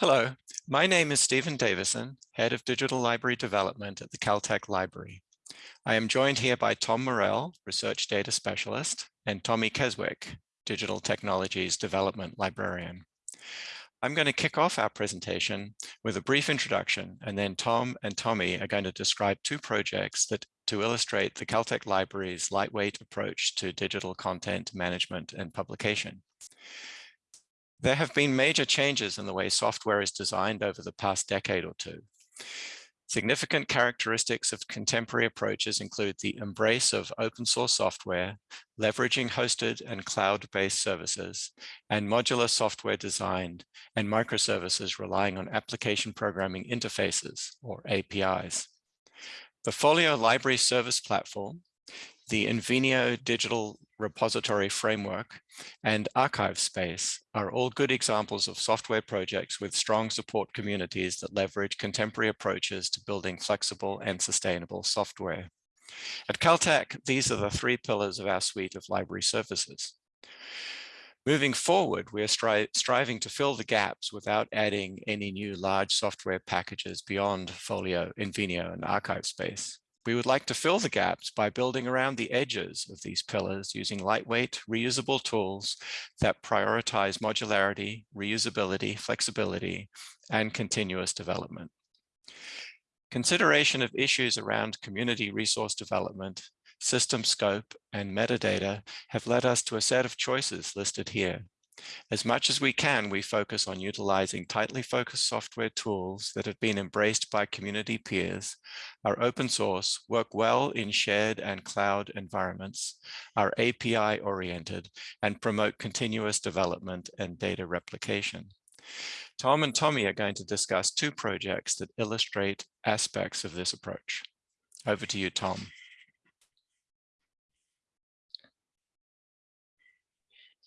Hello, my name is Stephen Davison, Head of Digital Library Development at the Caltech Library. I am joined here by Tom Morrell, Research Data Specialist, and Tommy Keswick, Digital Technologies Development Librarian. I'm going to kick off our presentation with a brief introduction, and then Tom and Tommy are going to describe two projects that to illustrate the Caltech Library's lightweight approach to digital content management and publication. There have been major changes in the way software is designed over the past decade or two. Significant characteristics of contemporary approaches include the embrace of open source software, leveraging hosted and cloud-based services, and modular software designed and microservices relying on application programming interfaces, or APIs. The Folio Library Service Platform, the Invenio Digital repository framework, and archive space are all good examples of software projects with strong support communities that leverage contemporary approaches to building flexible and sustainable software. At Caltech, these are the three pillars of our suite of library services. Moving forward, we are stri striving to fill the gaps without adding any new large software packages beyond Folio, Invenio, and Archive Space. We would like to fill the gaps by building around the edges of these pillars using lightweight, reusable tools that prioritize modularity, reusability, flexibility, and continuous development. Consideration of issues around community resource development, system scope, and metadata have led us to a set of choices listed here. As much as we can, we focus on utilizing tightly focused software tools that have been embraced by community peers, are open source, work well in shared and cloud environments, are API oriented, and promote continuous development and data replication. Tom and Tommy are going to discuss two projects that illustrate aspects of this approach. Over to you, Tom.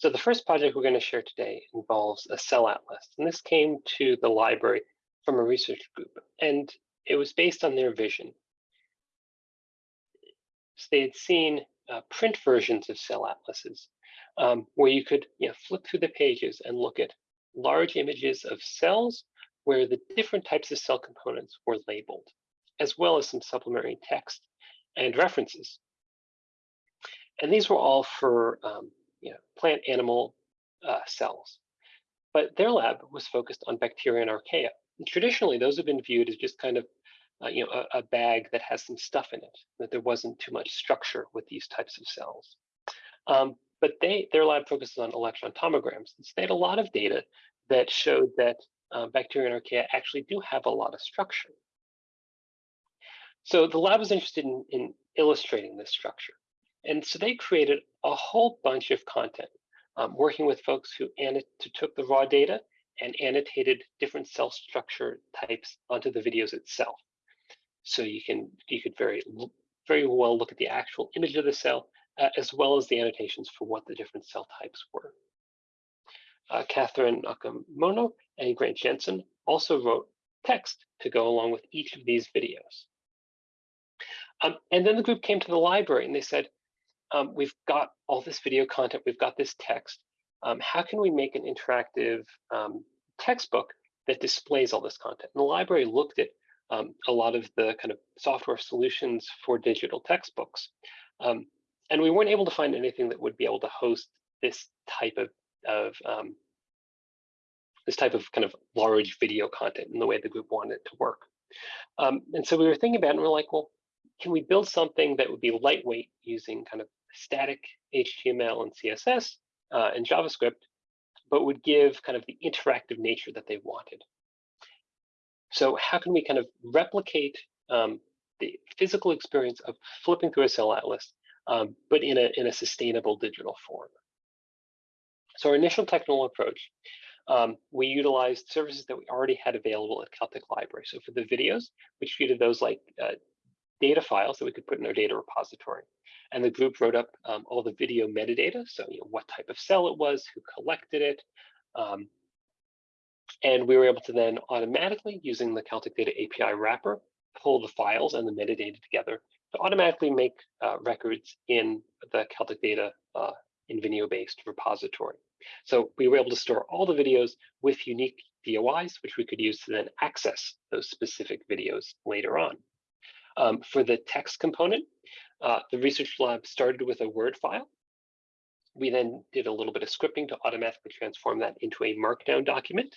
So the first project we're going to share today involves a cell atlas, and this came to the library from a research group, and it was based on their vision. So they had seen uh, print versions of cell atlases um, where you could you know, flip through the pages and look at large images of cells where the different types of cell components were labeled, as well as some supplementary text and references. And these were all for um, you know, plant animal uh, cells. But their lab was focused on bacteria and archaea. And traditionally, those have been viewed as just kind of uh, you know, a, a, bag that has some stuff in it, that there wasn't too much structure with these types of cells. Um, but they, their lab focuses on electron tomograms. And so they had a lot of data that showed that uh, bacteria and archaea actually do have a lot of structure. So the lab was interested in, in illustrating this structure. And so they created a whole bunch of content, um, working with folks who took the raw data and annotated different cell structure types onto the videos itself. So you can you could very very well look at the actual image of the cell uh, as well as the annotations for what the different cell types were. Uh, Catherine Oikonomou and Grant Jensen also wrote text to go along with each of these videos. Um, and then the group came to the library and they said, um, we've got all this video content, we've got this text. Um, how can we make an interactive um, textbook that displays all this content? And the library looked at um, a lot of the kind of software solutions for digital textbooks. Um, and we weren't able to find anything that would be able to host this type of, of um, this type of kind of large video content in the way the group wanted it to work. and so we were thinking about it and we're like, well, can we build something that would be lightweight using kind of static HTML and CSS uh, and JavaScript, but would give kind of the interactive nature that they wanted. So how can we kind of replicate um, the physical experience of flipping through a cell atlas, um, but in a, in a sustainable digital form? So our initial technical approach, um, we utilized services that we already had available at Caltech Library. So for the videos, we treated those like uh, data files that we could put in our data repository. And the group wrote up um, all the video metadata, so you know, what type of cell it was, who collected it. Um, and we were able to then automatically, using the Caltech Data API wrapper, pull the files and the metadata together to automatically make uh, records in the Caltech Data uh, Invenio-based repository. So we were able to store all the videos with unique DOIs, which we could use to then access those specific videos later on. Um, for the text component, uh, the research lab started with a Word file. We then did a little bit of scripting to automatically transform that into a markdown document.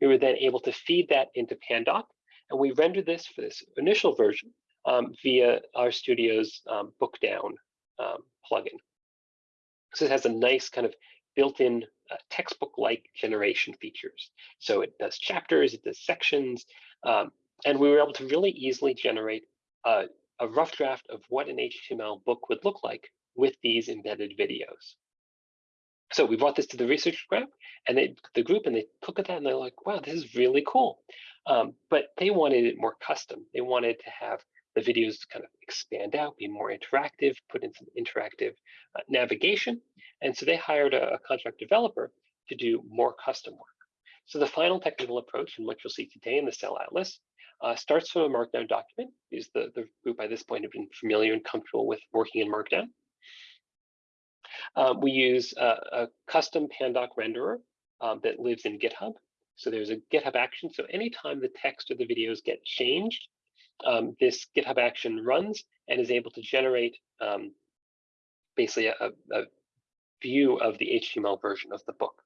We were then able to feed that into Pandoc, and we rendered this for this initial version um, via RStudio's um, Bookdown um, plugin. So it has a nice kind of built-in uh, textbook-like generation features. So it does chapters, it does sections, um, and we were able to really easily generate a, a rough draft of what an HTML book would look like with these embedded videos. So we brought this to the research group and they, the group and they look at that and they're like, wow, this is really cool. Um, but they wanted it more custom. They wanted to have the videos kind of expand out, be more interactive, put in some interactive uh, navigation. And so they hired a, a contract developer to do more custom work. So the final technical approach, and what you'll see today in the Cell Atlas, uh, starts from a Markdown document. Is the, the group by this point have been familiar and comfortable with working in Markdown. Um, we use a, a, custom Pandoc renderer um, that lives in GitHub. So there's a GitHub action. So anytime the text or the videos get changed, um, this GitHub action runs and is able to generate um, basically a, a, view of the HTML version of the book.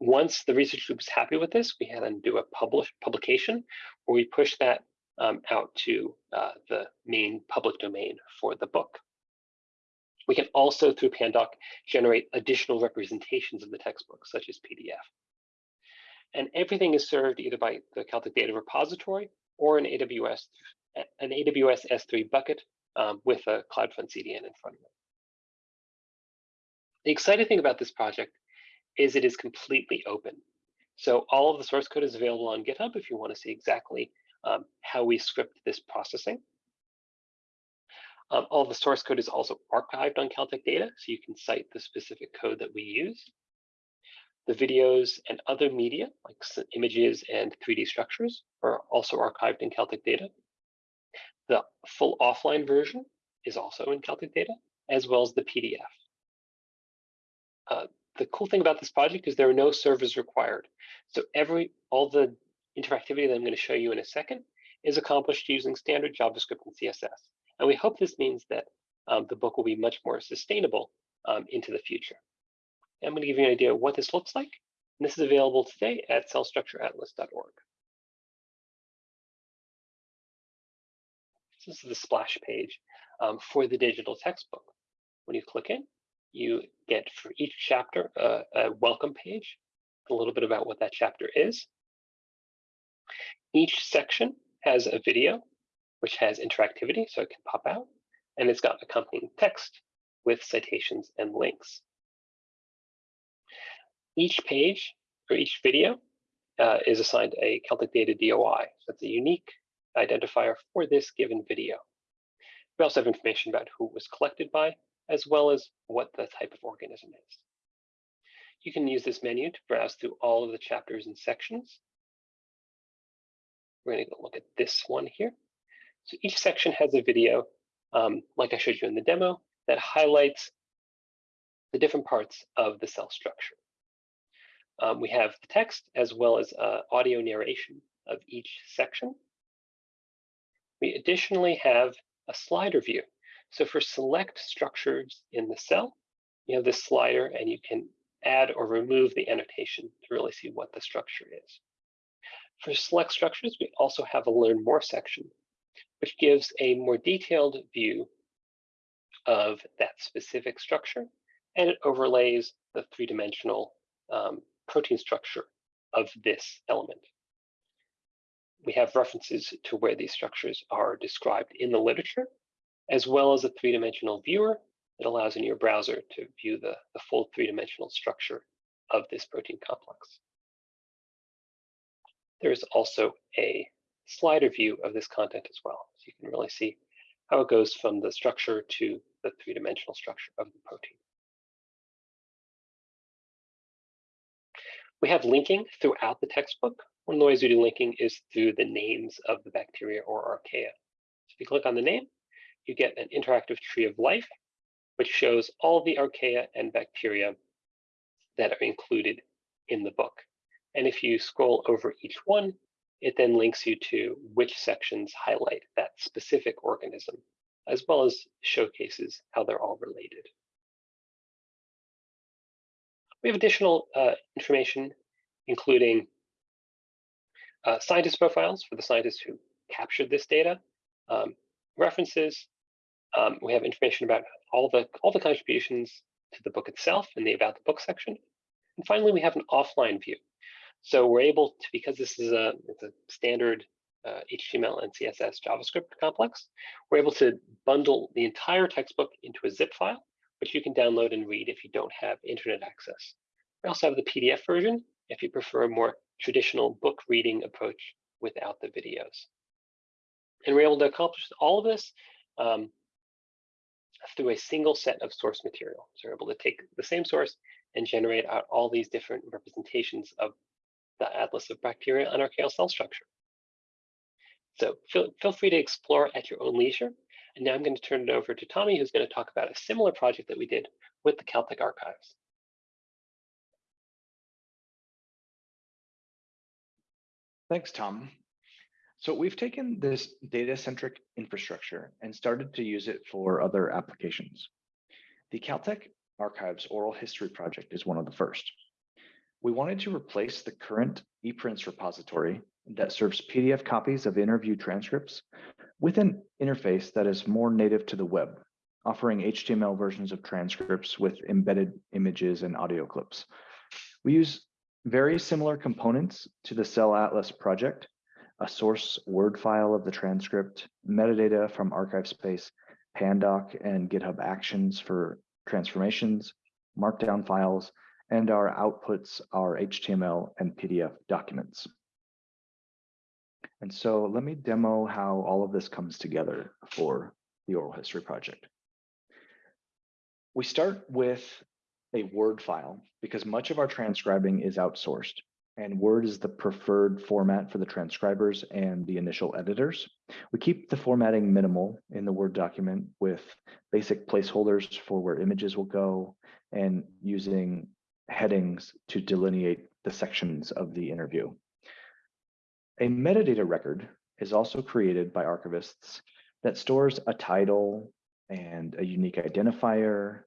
Once the research group is happy with this, we then do a publish publication where we push that um, out to uh, the main public domain for the book. We can also, through Pandoc, generate additional representations of the textbook, such as PDF. And everything is served either by the Caltech Data Repository or an AWS, an AWS S3 bucket um, with a CloudFront CDN in front of it. The exciting thing about this project is it is completely open. So all of the source code is available on GitHub if you want to see exactly um, how we script this processing. Um, all the source code is also archived on Caltech Data, so you can cite the specific code that we use. The videos and other media, like images and 3D structures, are also archived in Caltech Data. The full offline version is also in Caltech Data, as well as the PDF. Uh, the cool thing about this project is there are no servers required. So every all the interactivity that I'm going to show you in a second is accomplished using standard JavaScript and CSS. And we hope this means that um, the book will be much more sustainable um, into the future. And I'm going to give you an idea of what this looks like. And this is available today at cellstructureatlas.org. This is the splash page um, for the digital textbook. When you click in, you get for each chapter a welcome page, a little bit about what that chapter is. Each section has a video, which has interactivity, so it can pop out, and it's got accompanying text with citations and links. Each page or each video uh, is assigned a Caltech Data DOI. So it's a unique identifier for this given video. We also have information about who was collected by, as well as what the type of organism is. You can use this menu to browse through all of the chapters and sections. We're going to look at this one here. So each section has a video, um, like I showed you in the demo, that highlights the different parts of the cell structure. Um, we have the text as well as uh, audio narration of each section. We additionally have a slider view so for select structures in the cell, you have this slider and you can add or remove the annotation to really see what the structure is. For select structures, we also have a learn more section, which gives a more detailed view of that specific structure, and it overlays the three-dimensional um, protein structure of this element. We have references to where these structures are described in the literature, as well as a three-dimensional viewer that allows in your browser to view the, the full three-dimensional structure of this protein complex. There is also a slider view of this content as well. So you can really see how it goes from the structure to the three-dimensional structure of the protein. We have linking throughout the textbook. One of the ways we do linking is through the names of the bacteria or archaea. So if you click on the name, you get an interactive tree of life, which shows all the archaea and bacteria that are included in the book. And if you scroll over each one, it then links you to which sections highlight that specific organism, as well as showcases how they're all related. We have additional uh, information, including uh, scientist profiles for the scientists who captured this data, um, references. Um, we have information about all the all the contributions to the book itself in the about the book section. And finally, we have an offline view. So we're able to, because this is a, it's a standard uh, HTML and CSS JavaScript complex, we're able to bundle the entire textbook into a zip file, which you can download and read if you don't have internet access. We also have the PDF version if you prefer a more traditional book reading approach without the videos. And we're able to accomplish all of this um, through a single set of source material. So we're able to take the same source and generate out all these different representations of the atlas of bacteria on archaeal cell structure. So feel, feel free to explore at your own leisure. And now I'm going to turn it over to Tommy, who's going to talk about a similar project that we did with the Caltech archives. Thanks, Tom. So we've taken this data-centric infrastructure and started to use it for other applications. The Caltech Archives Oral History Project is one of the first. We wanted to replace the current ePrints repository that serves PDF copies of interview transcripts with an interface that is more native to the web, offering HTML versions of transcripts with embedded images and audio clips. We use very similar components to the Cell Atlas project, a source Word file of the transcript, metadata from ArchiveSpace, Pandoc and GitHub Actions for transformations, Markdown files, and our outputs are HTML and PDF documents. And so let me demo how all of this comes together for the oral history project. We start with a Word file because much of our transcribing is outsourced and Word is the preferred format for the transcribers and the initial editors. We keep the formatting minimal in the Word document with basic placeholders for where images will go and using headings to delineate the sections of the interview. A metadata record is also created by archivists that stores a title and a unique identifier,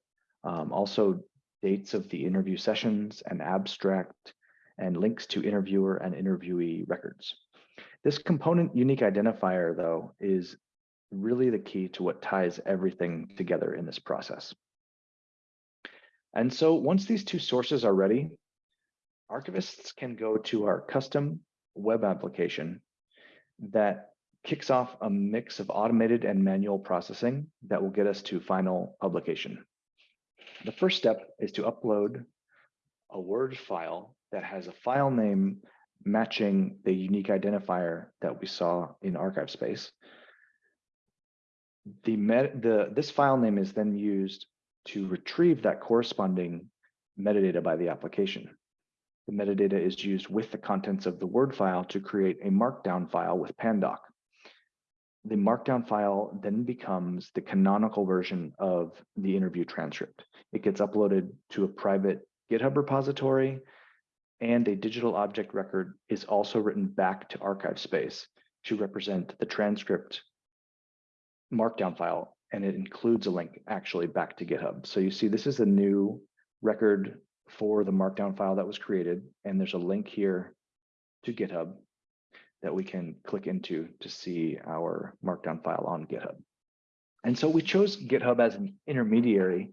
um, also dates of the interview sessions, an abstract, and links to interviewer and interviewee records. This component unique identifier, though, is really the key to what ties everything together in this process. And so once these two sources are ready, archivists can go to our custom web application that kicks off a mix of automated and manual processing that will get us to final publication. The first step is to upload a Word file that has a file name matching the unique identifier that we saw in ArchiveSpace. The, met, the, this file name is then used to retrieve that corresponding metadata by the application. The metadata is used with the contents of the Word file to create a markdown file with Pandoc. The markdown file then becomes the canonical version of the interview transcript. It gets uploaded to a private GitHub repository and a digital object record is also written back to archive space to represent the transcript markdown file and it includes a link actually back to GitHub. So you see this is a new record for the markdown file that was created and there's a link here to GitHub that we can click into to see our markdown file on GitHub. And so we chose GitHub as an intermediary,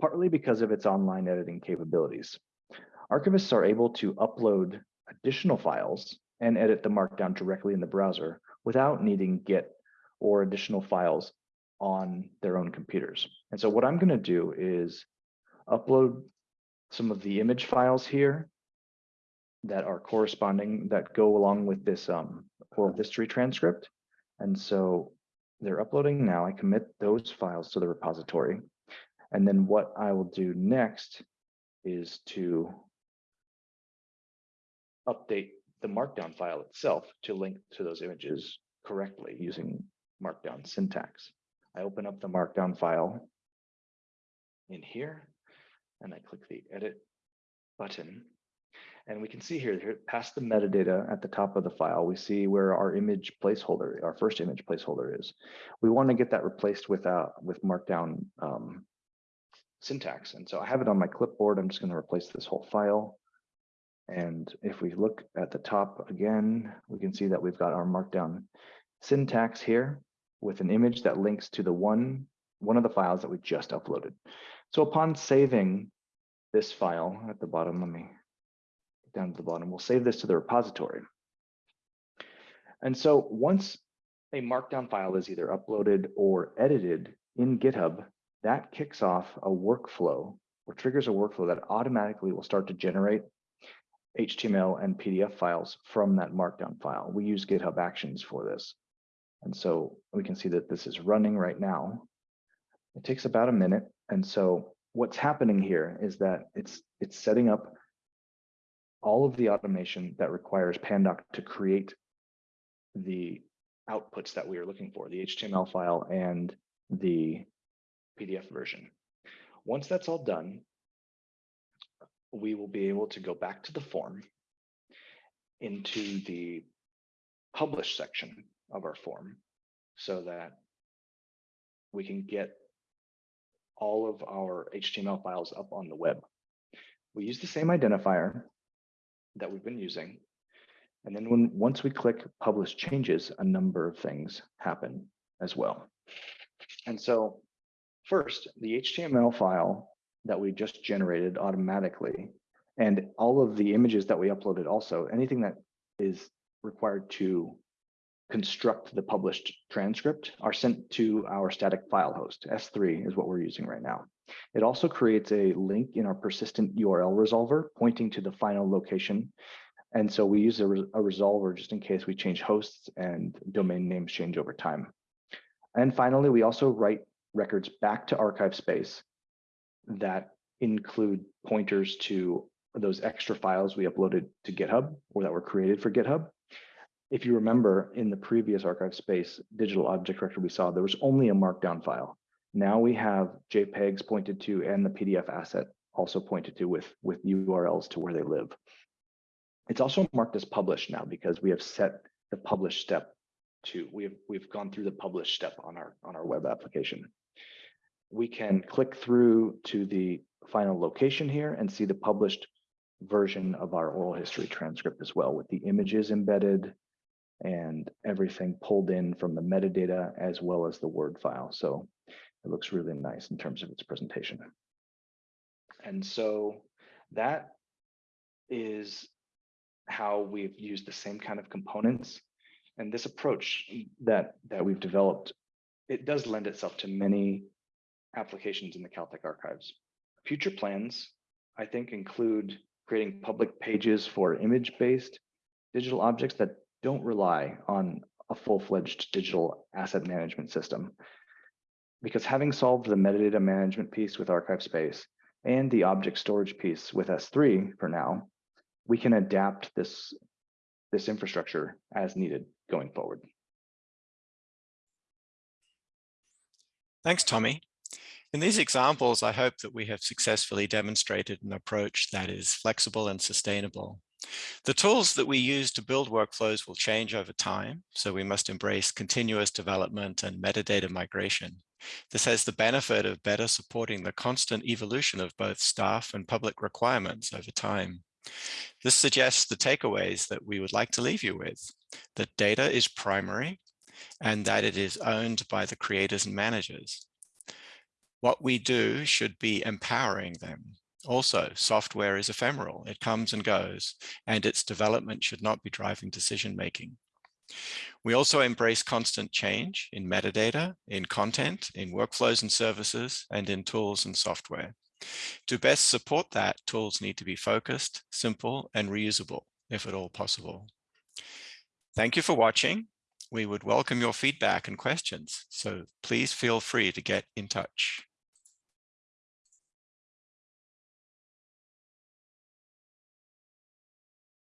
partly because of its online editing capabilities. Archivists are able to upload additional files and edit the markdown directly in the browser without needing Git or additional files on their own computers. And so what I'm going to do is upload some of the image files here that are corresponding that go along with this um, oral history transcript. And so they're uploading now. I commit those files to the repository. And then what I will do next is to update the markdown file itself to link to those images correctly using markdown syntax. I open up the markdown file in here and I click the edit button. And we can see here, here past the metadata at the top of the file, we see where our image placeholder, our first image placeholder is. We want to get that replaced without with markdown um, syntax. And so I have it on my clipboard. I'm just going to replace this whole file. And if we look at the top again, we can see that we've got our markdown syntax here with an image that links to the one, one of the files that we just uploaded. So upon saving this file at the bottom, let me down to the bottom, we'll save this to the repository. And so once a markdown file is either uploaded or edited in GitHub, that kicks off a workflow or triggers a workflow that automatically will start to generate HTML and PDF files from that markdown file. We use GitHub Actions for this. And so we can see that this is running right now. It takes about a minute. And so what's happening here is that it's it's setting up all of the automation that requires Pandoc to create the outputs that we are looking for, the HTML file and the PDF version. Once that's all done, we will be able to go back to the form into the publish section of our form so that we can get all of our HTML files up on the web. We use the same identifier that we've been using. And then when once we click publish changes, a number of things happen as well. And so first, the HTML file that we just generated automatically and all of the images that we uploaded also, anything that is required to construct the published transcript are sent to our static file host. S3 is what we're using right now. It also creates a link in our persistent URL resolver pointing to the final location. And so we use a, a resolver just in case we change hosts and domain names change over time. And finally, we also write records back to archive space that include pointers to those extra files we uploaded to GitHub or that were created for GitHub if you remember in the previous archive space digital object record we saw, there was only a markdown file. Now we have JPEGs pointed to and the PDF asset also pointed to with, with URLs to where they live. It's also marked as published now because we have set the publish step to, we have, we've gone through the publish step on our, on our web application. We can click through to the final location here and see the published version of our oral history transcript as well with the images embedded, and everything pulled in from the metadata as well as the Word file. So it looks really nice in terms of its presentation. And so that is how we've used the same kind of components. And this approach that, that we've developed, it does lend itself to many applications in the Caltech archives. Future plans, I think, include creating public pages for image-based digital objects that don't rely on a full-fledged digital asset management system. Because having solved the metadata management piece with Archive Space and the object storage piece with S3 for now, we can adapt this, this infrastructure as needed going forward. Thanks, Tommy. In these examples, I hope that we have successfully demonstrated an approach that is flexible and sustainable. The tools that we use to build workflows will change over time, so we must embrace continuous development and metadata migration. This has the benefit of better supporting the constant evolution of both staff and public requirements over time. This suggests the takeaways that we would like to leave you with, that data is primary and that it is owned by the creators and managers. What we do should be empowering them also, software is ephemeral. It comes and goes, and its development should not be driving decision making. We also embrace constant change in metadata, in content, in workflows and services, and in tools and software. To best support that, tools need to be focused, simple, and reusable, if at all possible. Thank you for watching. We would welcome your feedback and questions, so please feel free to get in touch.